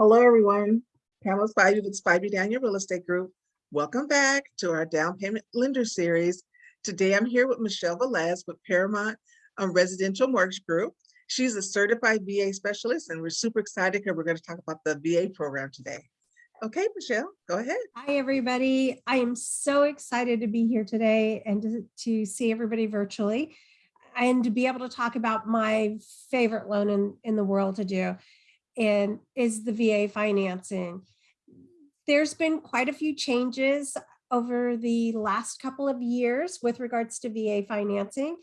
Hello, everyone. Pamela Spivey with Spivey Daniel Real Estate Group. Welcome back to our down payment lender series. Today, I'm here with Michelle Velez with Paramount um, Residential Mortgage Group. She's a certified VA specialist, and we're super excited because we're going to talk about the VA program today. Okay, Michelle, go ahead. Hi, everybody. I am so excited to be here today and to, to see everybody virtually and to be able to talk about my favorite loan in, in the world to do and is the VA financing. There's been quite a few changes over the last couple of years with regards to VA financing.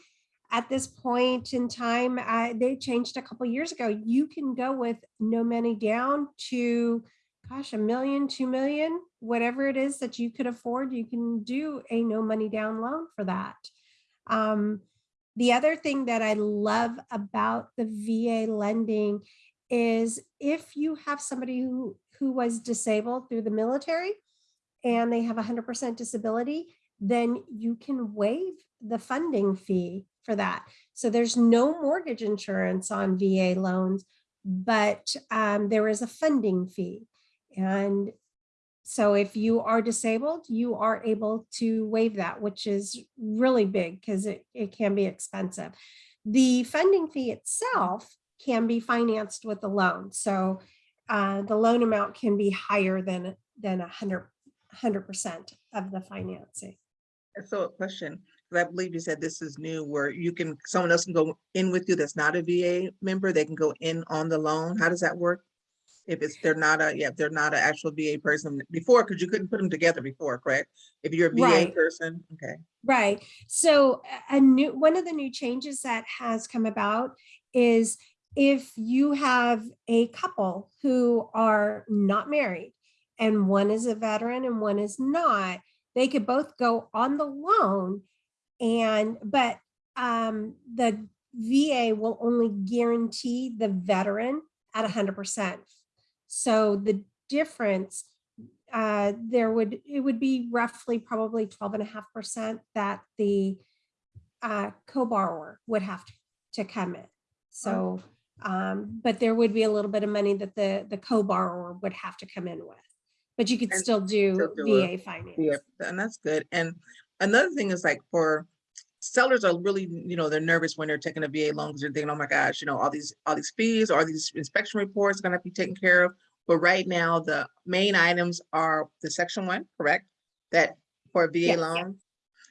At this point in time, they changed a couple years ago. You can go with no money down to gosh, a million, two million, whatever it is that you could afford, you can do a no money down loan for that. Um, the other thing that I love about the VA lending is if you have somebody who, who was disabled through the military and they have 100% disability, then you can waive the funding fee for that. So there's no mortgage insurance on VA loans, but um, there is a funding fee. And so if you are disabled, you are able to waive that, which is really big because it, it can be expensive. The funding fee itself can be financed with a loan. So uh, the loan amount can be higher than than a hundred hundred percent of the financing. So a question, 'cause I believe you said this is new where you can, someone else can go in with you that's not a VA member, they can go in on the loan. How does that work? If it's, they're not a, yeah, if they're not an actual VA person before, because you couldn't put them together before, correct? If you're a VA Right. person, okay. Right. So a new one of the new changes that has come about is if you have a couple who are not married and one is a veteran and one is not, they could both go on the loan and but um the VA will only guarantee the veteran at 100%. So the difference uh, there would, it would be roughly probably 12 and a half percent that the uh, co-borrower would have to- to come in. So, um, but there would be a little bit of money that the, the co-borrower would have to come in with. But you could And still do still do VA finance. Yeah, and that's good. And another thing is like for sellers are really, you know, they're nervous when they're taking a VA loan because they're thinking, oh my gosh, you know, all these, all these fees, all these inspection reports gonna have to be taken care of. But right now, the main items are the section one, correct? That for a VA Yes, yeah. loan?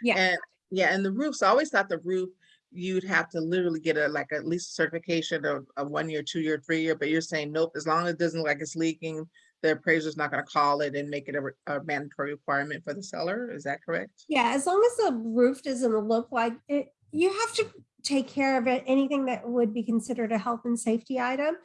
Yeah. And, yeah, and the roofs, I always thought the roof, you'd have to literally get a, like at least certification of a one year, two year, three year, but you're saying nope, as long as it doesn't look like it's leaking, the appraiser's not gonna call it and make it a, a mandatory requirement for the seller, is that correct? Yeah, as long as the roof doesn't look like it, you have to take care of it, anything that would be considered a health and safety item.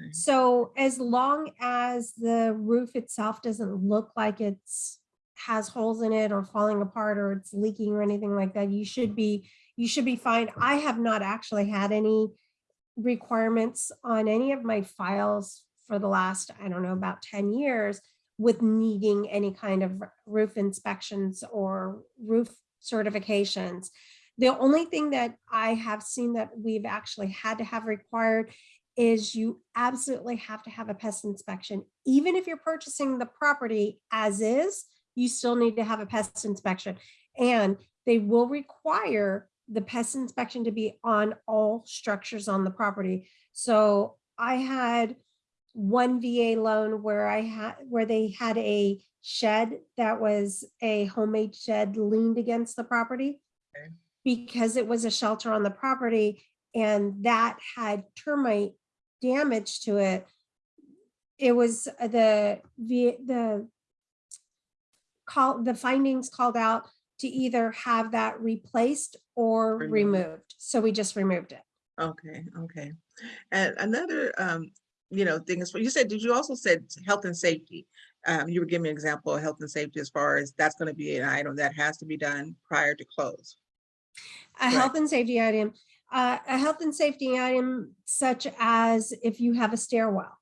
Okay. So as long as the roof itself doesn't look like it's has holes in it or falling apart or it's leaking or anything like that, you should be, you should be fine. I have not actually had any requirements on any of my files for the last, I don't know, about 10 years with needing any kind of roof inspections or roof certifications. The only thing that I have seen that we've actually had to have required is you absolutely have to have a pest inspection. Even if you're purchasing the property as is, you still need to have a pest inspection. And they will require the pest inspection to be on all structures on the property. So I had one VA loan where I had, where they had a shed that was a homemade shed leaned against the property. Okay. Because it was a shelter on the property and that had termite damage to it. It was uh, the, the, the call, the findings called out to either have that replaced or Removed. removed. So we just removed it. Okay, okay. And another, um, you know, thing is, you said, did you also said health and safety? Um, you were giving me an example of health and safety as far as that's gonna be an item that has to be done prior to close. A health and safety item, uh, a health and safety item such as if you have a stairwell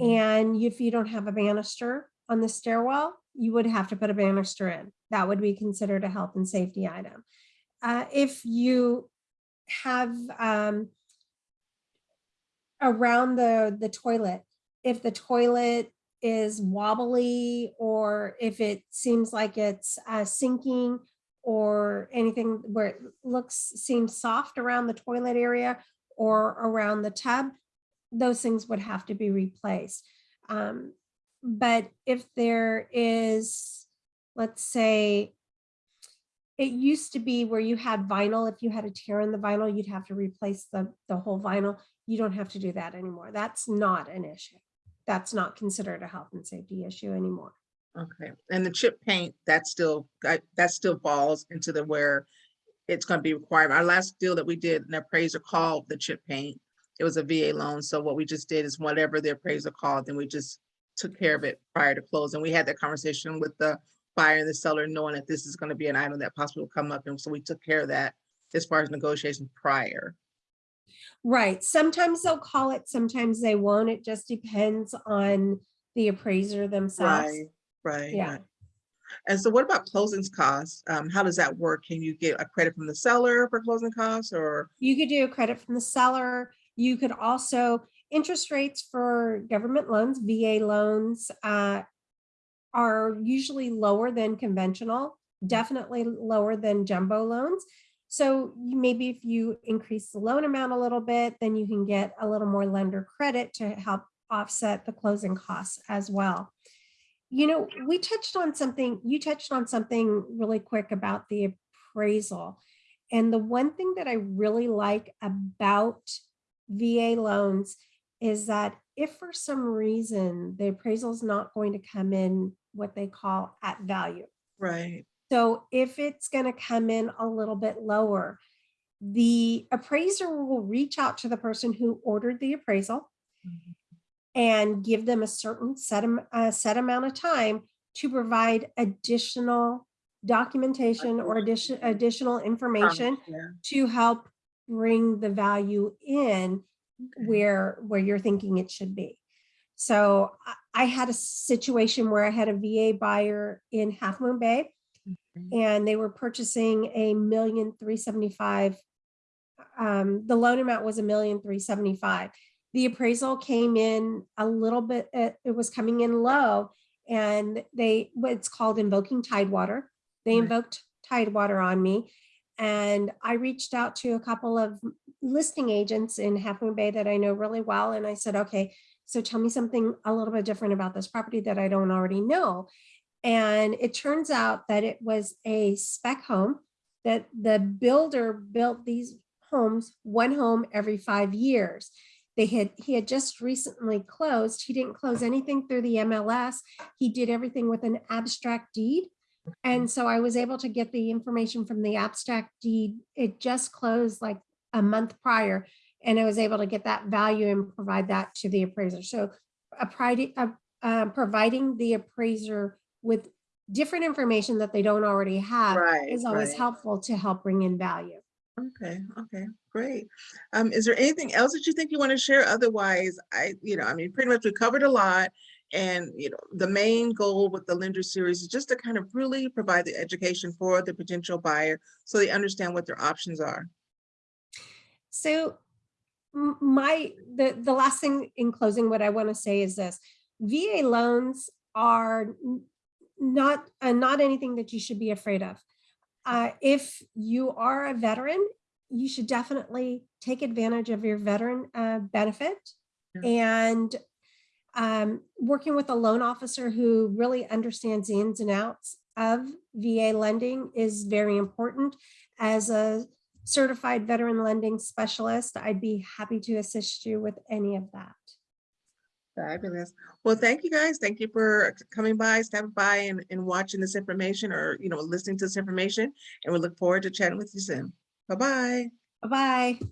and if you don't have a banister on the stairwell, you would have to put a banister in. That would be considered a health and safety item. Uh, if you have um, around the, the toilet, if the toilet is wobbly or if it seems like it's uh, sinking or anything where it looks, seems soft around the toilet area or around the tub, those things would have to be replaced. Um, But if there is, let's say, it used to be where you had vinyl, if you had a tear in the vinyl, you'd have to replace the, the whole vinyl. You don't have to do that anymore. That's not an issue. That's not considered a health and safety issue anymore. Okay, and the chip paint, that still, that, still falls into the where it's gonna be required. Our last deal that we did, an appraiser called the chip paint. It was a VA loan, so what we just did is whatever the appraiser called, then we just took care of it prior to closing. We had that conversation with the buyer and the seller, knowing that this is gonna be an item that possibly will come up, and so we took care of that as far as negotiation prior. Right. Sometimes they'll call it, sometimes they won't. It just depends on the appraiser themselves. Right, right. Yeah. right. And so what about closings costs? Um, how does that work? Can you get a credit from the seller for closing costs or? You could do a credit from the seller. You could also, interest rates for government loans, VA loans, uh, are usually lower than conventional, mm-hmm. definitely lower than jumbo loans. So maybe if you increase the loan amount a little bit, then you can get a little more lender credit to help offset the closing costs as well. You know, we touched on something, you touched on something really quick about the appraisal. And the one thing that I really like about VA loans is that if for some reason the appraisal is not going to come in what they call at value. Right, So if it's going to come in a little bit lower, the appraiser will reach out to the person who ordered the appraisal Mhm. and give them a certain set, a set amount of time to provide additional documentation or addition, additional information yeah. to help bring the value in Okay. where, where you're thinking it should be. So I, had a situation where I had a VA buyer in Half Moon Bay and they were purchasing a million three seventy-five. Um, the loan amount was a million three seventy-five. The appraisal came in a little bit, uh, it was coming in low. And they, what's called invoking Tidewater. They invoked Tidewater on me. And I reached out to a couple of listing agents in Half Moon Bay that I know really well. And I said, okay, so tell me something a little bit different about this property that I don't already know. And it turns out that it was a spec home that the builder built these homes, one home every five years. They had, he had just recently closed. He didn't close anything through the MLS. He did everything with an abstract deed. And so I was able to get the information from the abstract deed. It just closed like a month prior. And I was able to get that value and provide that to the appraiser. So uh, uh, providing the appraiser with different information that they don't already have Right, is always right. helpful to help bring in value. Okay, okay, great. Um, is there anything else that you think you want to share? Otherwise, I, you know, I mean, pretty much we covered a lot. And, you know, the main goal with the lender series is just to kind of really provide the education for the potential buyer so they understand what their options are. So my, the, the last thing in closing, what I want to say is this, VA loans are not, uh, not anything that you should be afraid of. Uh, if you are a veteran, you should definitely take advantage of your veteran uh, benefit. Yeah. And um, working with a loan officer who really understands the ins and outs of VA lending is very important. As a certified veteran lending specialist, I'd be happy to assist you with any of that. Fabulous. Well, thank you guys. Thank you for coming by, stopping by and, and watching this information or, you know, listening to this information. And we look forward to chatting with you soon. Bye-bye. Bye-bye.